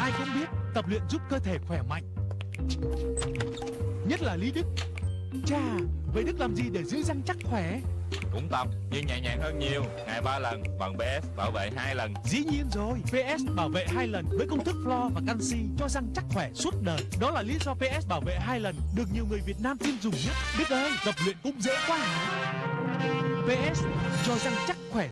Ai cũng biết tập luyện giúp cơ thể khỏe mạnh. Nhất là Lý Đức. Chà, vậy Đức làm gì để giữ răng chắc khỏe? Cũng tập nhưng nhẹ nhàng hơn nhiều. Ngày ba lần bằng PS bảo vệ hai lần. Dĩ nhiên rồi PS bảo vệ hai lần với công thức flo và canxi cho răng chắc khỏe suốt đời. Đó là lý do PS bảo vệ hai lần được nhiều người Việt Nam tin dùng nhất. Đức ơi, tập luyện cũng dễ quá hả? PS cho răng chắc khỏe.